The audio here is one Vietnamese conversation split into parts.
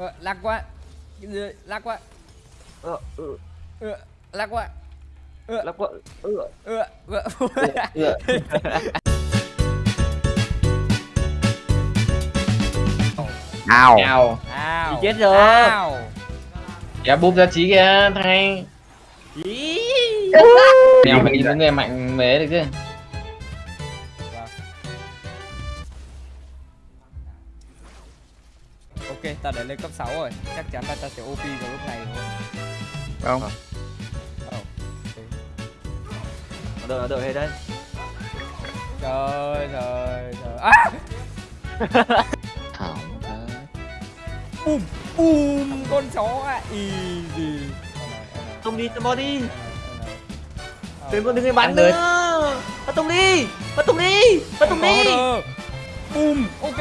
Ờ, lạc quá Ờ, lạc quá Ờ, ừ, Ờ, lạc quá lắc quá. Ừ, Ờ, ờ. ừ. Nào Nào. Ao. Chết rồi. Ao. Kéo búp ra trí kìa, thằng anh. Ý. Mèo phải đi với người mạnh mẽ được chứ. Ta đã lên cấp 6 rồi. Chắc chắn là ta sẽ OP vào lúc này thôi. không Ờ. Đợi, đợi hết đấy. Trời trời trời. À! Thảo Bùm bùm con chó à. Easy. Tung đi, tung đi. Ờ. Đừng có đừng có bắn nữa. Bắt tung đi. Bắt tung đi. Bắt tung đi. Bùm, ok.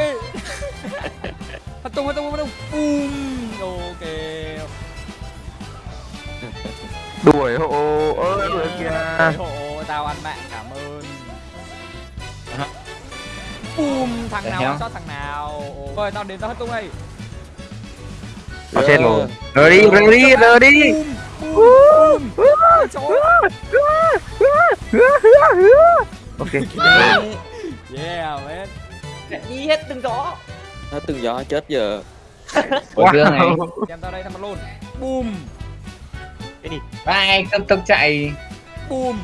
Tung, phát tung, phát tung. Bùm. Ok. đuổi hộ ơi đuổi kìa Hộ, tao ăn mạng, cảm ơn. Bùm, thằng Để nào sót thằng nào. Rồi, tao đến tao phát tung đây. nó chết rồi đi rời đi rời đi. Con chó. ok Yeah, man. Đi hết từng chó. Nó từng gió chết giờ Ủa, Dương này. Xem tao đây thằng luôn. Bùm, Ba anh cấp tốc chạy. bùm.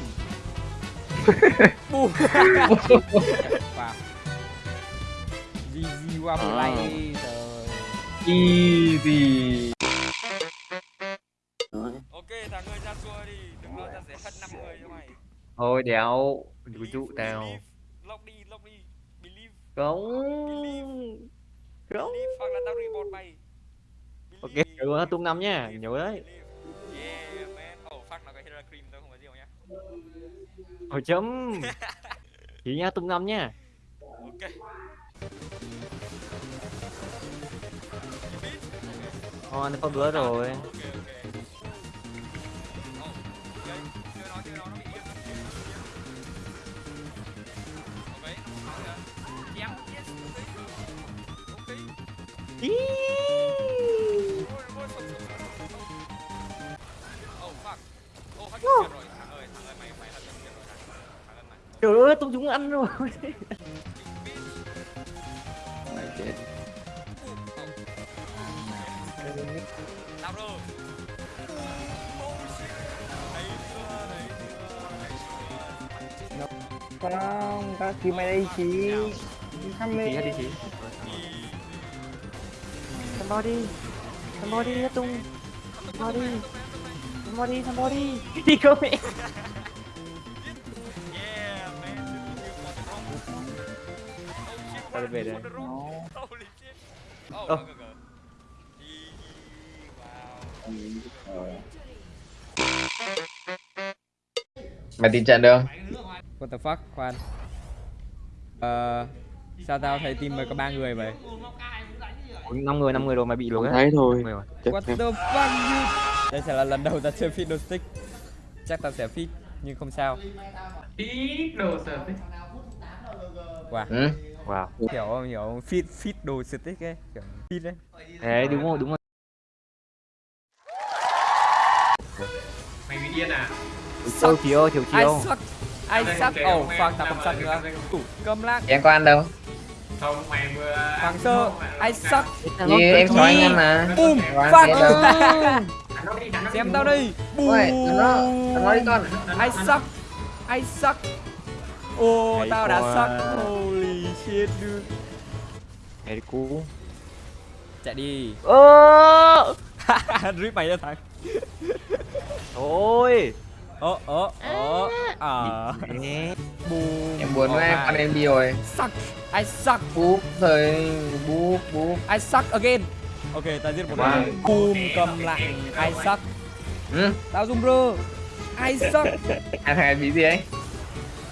Bùm. wow. GG qua một play. Trời. Easy. Ok, thằng ơi ra xua đi. Đừng lo ta sẽ hất 5 người cho mày. Thôi đéo. Đừng dụ tao. Lock đi, lock đi. Believe. Không. believe Ok, có tung năm nhá. Nhớ đấy. Hồi chấm. Chỉ nhá, tung năm nhá. Ok. Ờ, nó có bữa rồi. Ok, mày. Trời ơi, tung chúng ăn rồi. mày chết Tao rồi. Oh, không các khi mày đây chí thăm Chị mê hết đi chị. Somebody. Somebody hết tung. Somebody. Somebody, somebody. Đi không mẹ. Oh, Tao what về đây. Oh. Mày tin trận được không? What the fuck, khoan. Ờ, sao tao thấy team mày có ba người vậy? 5 người, 5 người rồi mày bị luôn thấy thôi Năm What the fuck you? Đây sẽ là lần đầu tao chơi Fiddle Stick. Chắc tao sẽ fit, nhưng không sao. Wow, Ừ. Wow. hiểu không? Hiểu không? Fit, fit đồ stick ấy, kiểu fit đấy. Đấy, đúng rồi, đúng rồi. Chiều chiều, chiều I chiều. suck. I suck. Oh, fuck, tao không suck nữa. Tủ cơm lắc. Em có ăn đâu? Hoàng sơ. I suck. Như em cho anh mà. Boom. Fuck. Xem tao đi. Boom. Ôi, thằng nó, thằng nó đi con. I suck. I suck. Ô, Hay tao đã suck. Holy shit, dude. Hey, cú. Chạy đi. Ơ. Rip mày ra thằng. Thôi. Ơ, ơ, ơ. À. Boom. Em buồn Oh quá, em con em đi rồi. Suck. I suck. Búp rồi, búp, búp. I suck again. Ok, ta giết một Wow. người. Boom, cầm lại. I suck. Ừ. Tao zoom rơ. I suck. Ăn hai bị gì ấy?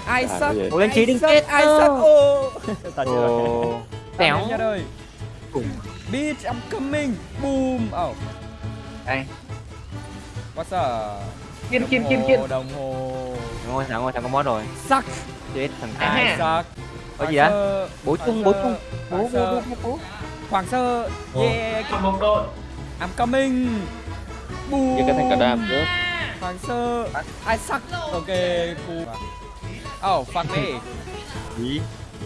I À, suck. Ủa, lên I trí đừng suck, chết. I suck. Ô. Ta chết rồi. Tẻo. nha đời. Bitch, I'm coming. Boom. Oh. Đây. What's up? Kiên, kiên, kiên, kiên. Đồng hồ. Rồi, thằng ngồi thằng có mót rồi. Suck. Chết thằng cái. suck. Có gì á? Bố chung, Hoàng bố sơ. chung. Bố, bố, sơ. bố, bố. Hoàng Sơ. Yeah. một đội. I'm coming. Boom với cái thằng cả đam nữa Hoàng Sơ. I suck. Ok cool Oh fuck me. Ý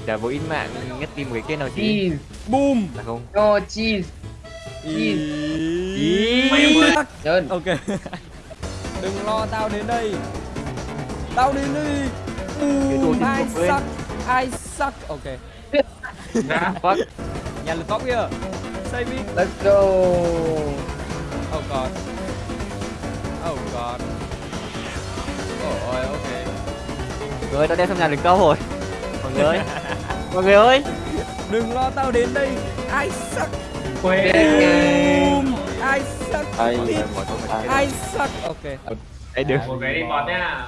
Đã vô in mạng ngất tim cái kia nào chứ. Cheese. Boom. Là không. No cheese. Ý. Trơn Ok. Đừng lo tao đến đây Tao Cái đồ Boom I lên. suck I suck. Ok. Fuck Nhà lực top here Save me. Let's go. Oh god. Oh god. Oh ôi ok. Mọi người tao đem xong nhà đừng câu rồi. Mọi người ơi. Mọi người ơi. Đừng lo tao đến đây. I suck? Quê. Boom. I suck? Ai I suck? Ok. Ê đừng một cái đi bọt nha